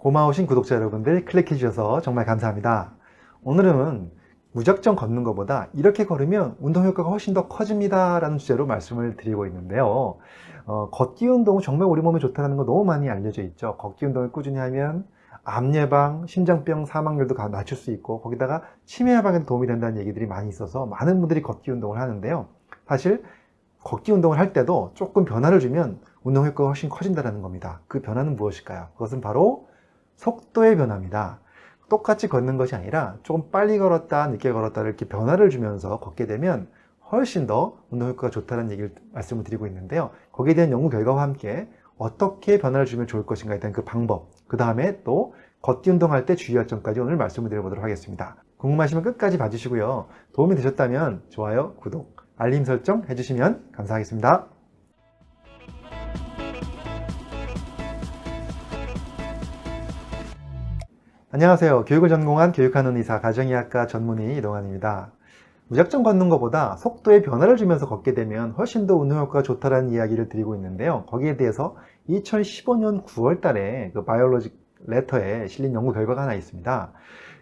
고마우신 구독자 여러분들 클릭해 주셔서 정말 감사합니다. 오늘은 무작정 걷는 것보다 이렇게 걸으면 운동 효과가 훨씬 더 커집니다 라는 주제로 말씀을 드리고 있는데요 어, 걷기 운동은 정말 우리 몸에 좋다는 거 너무 많이 알려져 있죠 걷기 운동을 꾸준히 하면 암 예방, 심장병 사망률도 낮출 수 있고 거기다가 치매 예방에도 도움이 된다는 얘기들이 많이 있어서 많은 분들이 걷기 운동을 하는데요 사실 걷기 운동을 할 때도 조금 변화를 주면 운동 효과가 훨씬 커진다는 겁니다 그 변화는 무엇일까요? 그것은 바로 속도의 변화입니다. 똑같이 걷는 것이 아니라 조금 빨리 걸었다 늦게 걸었다 이렇게 변화를 주면서 걷게 되면 훨씬 더 운동 효과가 좋다는 얘기를 말씀을 드리고 있는데요. 거기에 대한 연구 결과와 함께 어떻게 변화를 주면 좋을 것인가에 대한 그 방법 그 다음에 또 걷기 운동할 때 주의할 점까지 오늘 말씀을 드려보도록 하겠습니다. 궁금하시면 끝까지 봐주시고요. 도움이 되셨다면 좋아요 구독 알림 설정 해주시면 감사하겠습니다 안녕하세요. 교육을 전공한 교육하는 의사 가정의학과 전문의 이동환입니다. 무작정 걷는 것보다 속도에 변화를 주면서 걷게 되면 훨씬 더 운동 효과가 좋다는 이야기를 드리고 있는데요. 거기에 대해서 2015년 9월 달에 그 바이올로직 레터에 실린 연구 결과가 하나 있습니다.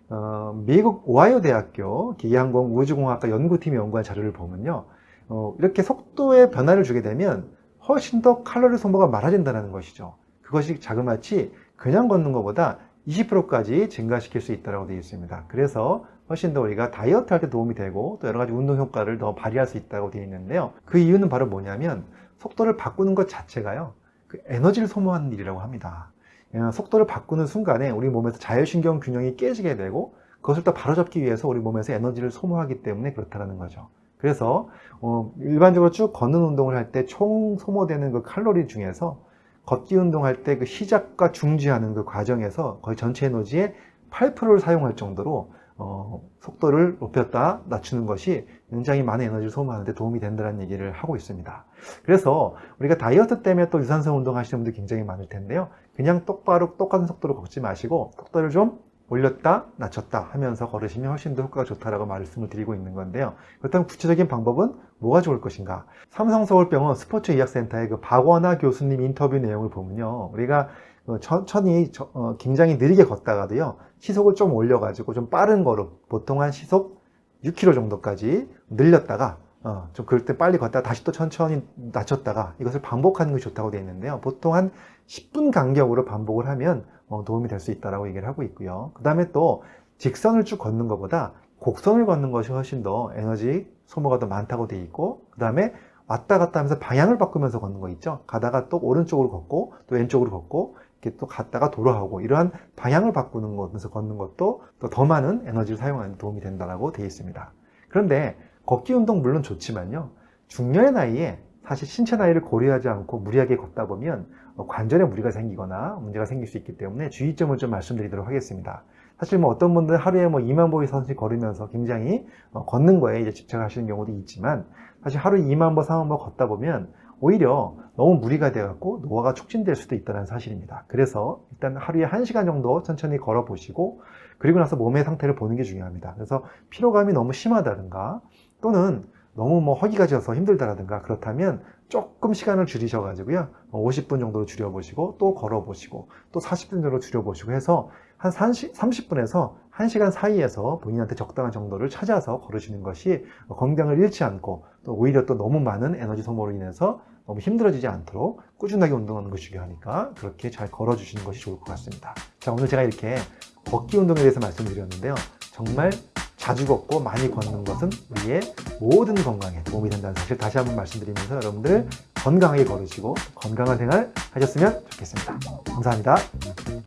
어, 미국 오하이오 대학교 기계항공 우주공학과 연구팀이 연구한 자료를 보면요. 어, 이렇게 속도에 변화를 주게 되면 훨씬 더 칼로리 소모가 많아진다는 것이죠. 그것이 자그마치 그냥 걷는 것보다 20%까지 증가시킬 수 있다고 되어 있습니다. 그래서 훨씬 더 우리가 다이어트 할 때 도움이 되고 또 여러 가지 운동 효과를 더 발휘할 수 있다고 되어 있는데요. 그 이유는 바로 뭐냐면 속도를 바꾸는 것 자체가요. 그 에너지를 소모하는 일이라고 합니다. 예, 속도를 바꾸는 순간에 우리 몸에서 자율신경 균형이 깨지게 되고 그것을 또 바로잡기 위해서 우리 몸에서 에너지를 소모하기 때문에 그렇다는 거죠. 그래서 어, 일반적으로 쭉 걷는 운동을 할 때 총 소모되는 그 칼로리 중에서 걷기 운동할 때 그 시작과 중지하는 그 과정에서 거의 전체 에너지의 8%를 사용할 정도로 어, 속도를 높였다 낮추는 것이 굉장히 많은 에너지를 소모하는데 도움이 된다는 얘기를 하고 있습니다. 그래서 우리가 다이어트 때문에 또 유산소 운동 하시는 분들 굉장히 많을 텐데요. 그냥 똑바로 똑같은 속도로 걷지 마시고 속도를 좀 올렸다 낮췄다 하면서 걸으시면 훨씬 더 효과가 좋다라고 말씀을 드리고 있는 건데요. 그렇다면 구체적인 방법은 뭐가 좋을 것인가? 삼성서울병원 스포츠의학센터의 그 박원하 교수님 인터뷰 내용을 보면요. 우리가 어, 천천히 어, 굉장히 느리게 걷다가도요. 시속을 좀 올려 가지고 좀 빠른 거로 보통 한 시속 6km 정도까지 늘렸다가 어, 좀 그럴 때 빨리 걷다가 다시 또 천천히 낮췄다가 이것을 반복하는 것이 좋다고 되어 있는데요. 보통 한 10분 간격으로 반복을 하면 어, 도움이 될 수 있다고 얘기를 하고 있고요. 그 다음에 또 직선을 쭉 걷는 것보다 곡선을 걷는 것이 훨씬 더 에너지 소모가 더 많다고 되어 있고 그 다음에 왔다 갔다 하면서 방향을 바꾸면서 걷는 거 있죠. 가다가 또 오른쪽으로 걷고 또 왼쪽으로 걷고 이렇게 또 갔다가 돌아오고 이러한 방향을 바꾸는 것에서 걷는 것도 더 많은 에너지를 사용하는 데 도움이 된다고 되어 있습니다. 그런데 걷기 운동 물론 좋지만요. 중년의 나이에 사실 신체 나이를 고려하지 않고 무리하게 걷다 보면 관절에 무리가 생기거나 문제가 생길 수 있기 때문에 주의점을 좀 말씀드리도록 하겠습니다. 사실 뭐 어떤 분들은 하루에 뭐 2만 보이 선씩 걸으면서 굉장히 어, 걷는 거에 이제 집착하시는 경우도 있지만 사실 하루에 2만 보, 3만 보 걷다 보면 오히려 너무 무리가 되어갖고 노화가 촉진될 수도 있다는 사실입니다. 그래서 일단 하루에 1시간 정도 천천히 걸어 보시고 그리고 나서 몸의 상태를 보는 게 중요합니다. 그래서 피로감이 너무 심하다든가 또는 너무 뭐 허기가 져서 힘들다라든가 그렇다면 조금 시간을 줄이셔 가지고요 50분 뭐 정도로 줄여 보시고 또 걸어 보시고 또 40분 정도로 줄여 보시고 해서 한 30, 30 분에서 1시간 사이에서 본인한테 적당한 정도를 찾아서 걸으시는 것이 건강을 잃지 않고 또 오히려 또 너무 많은 에너지 소모로 인해서 너무 힘들어지지 않도록 꾸준하게 운동하는 것이 중요하니까 그렇게 잘 걸어주시는 것이 좋을 것 같습니다. 자 오늘 제가 이렇게 걷기 운동에 대해서 말씀드렸는데요. 정말 자주 걷고 많이 걷는 것은 우리의 모든 건강에 도움이 된다는 사실 다시 한번 말씀드리면서 여러분들 건강하게 걸으시고 건강한 생활 하셨으면 좋겠습니다. 감사합니다.